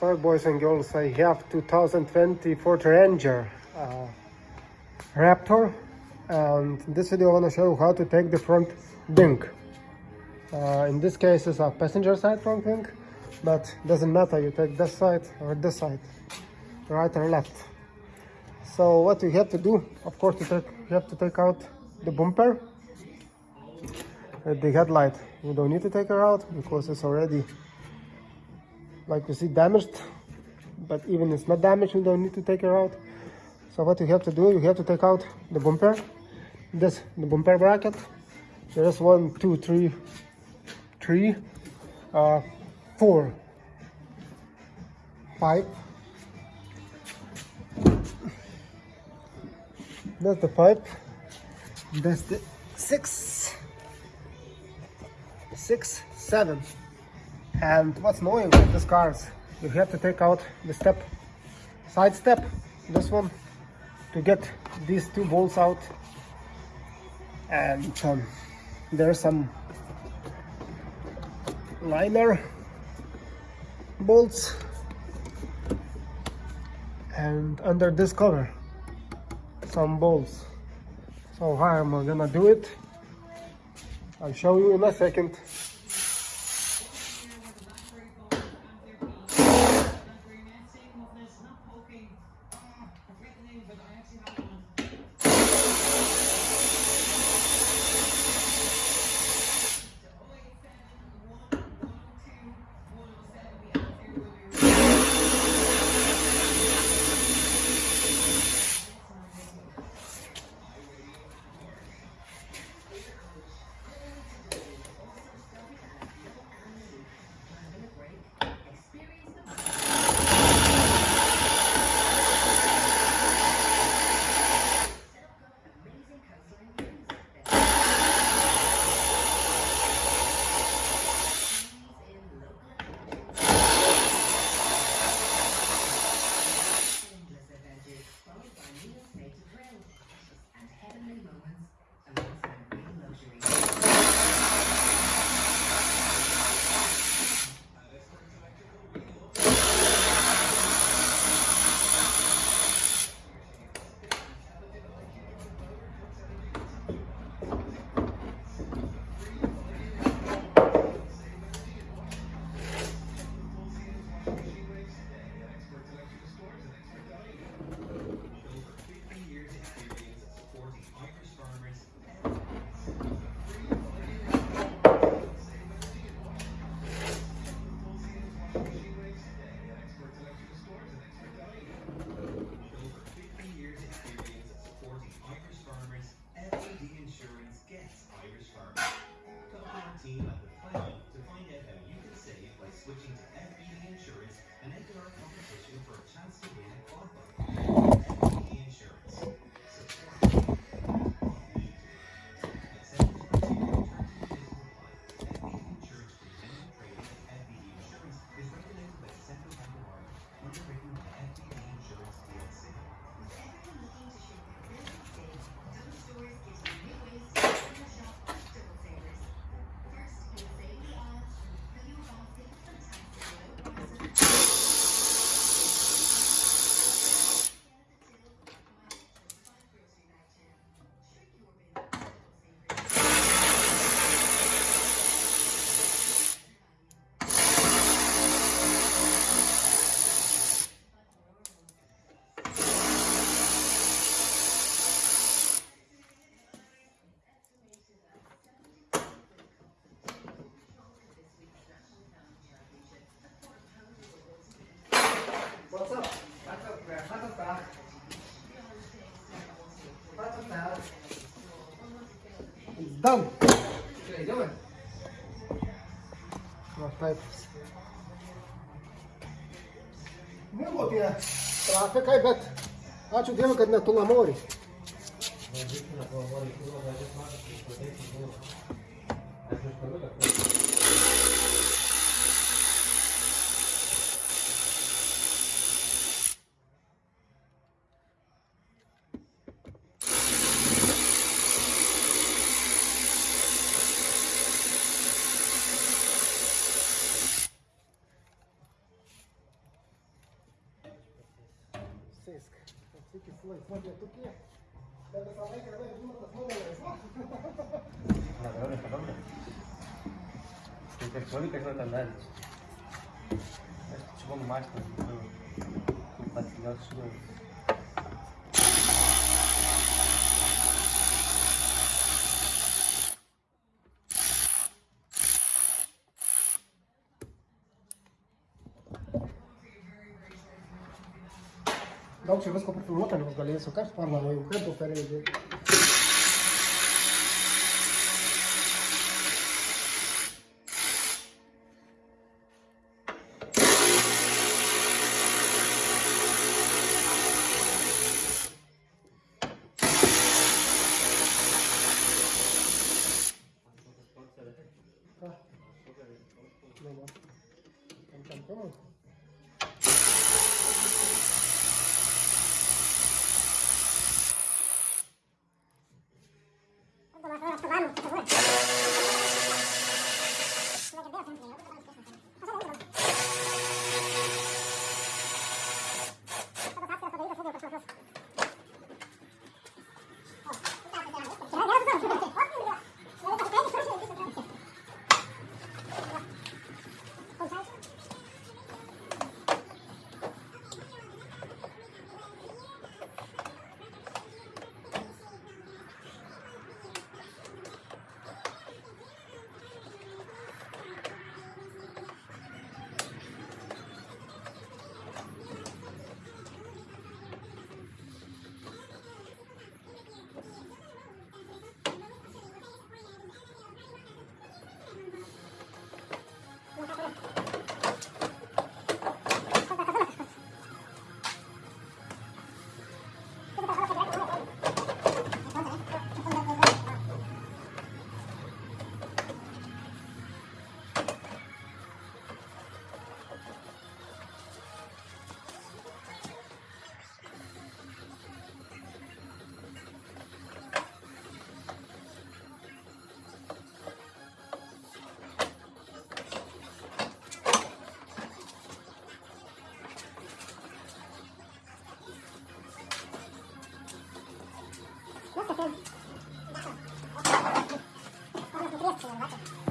So boys and girls, I have 2020 Ford Ranger uh, Raptor and in this video I want to show you how to take the front wing. Uh, in this case it's a passenger side front wing, but doesn't matter, you take this side or this side, right or left. So what you have to do, of course you, take, you have to take out the bumper, the headlight. You don't need to take her out because it's already like you see damaged but even it's not damaged you don't need to take it out. So what you have to do you have to take out the bumper this the bumper bracket. There's one two three three uh four pipe that's the pipe. That's the six six seven and what's annoying with these cars, you have to take out the step, side step, this one, to get these two bolts out. And um, there's some liner bolts. And under this cover, some bolts. So how am I gonna do it? I'll show you in a second. What's Down. Okay, down. Не го тя. Трафик, ай бет. Значи отиваме къде на Туламори. Туламори, Туламори, Туламори, Туламори, Туламори, Туламори, Туламори, Туламори, Туламори, Francesca. Francesca, sua irmã, é tu que Deve saber não ela é de uma das mulheres. Electrónica es la tanda. Es chupando más, pero... Compartilhar suas... Gaur čia visko pripilnuota, nebus galėjai sukast, parmą, jau kaip po perėdė.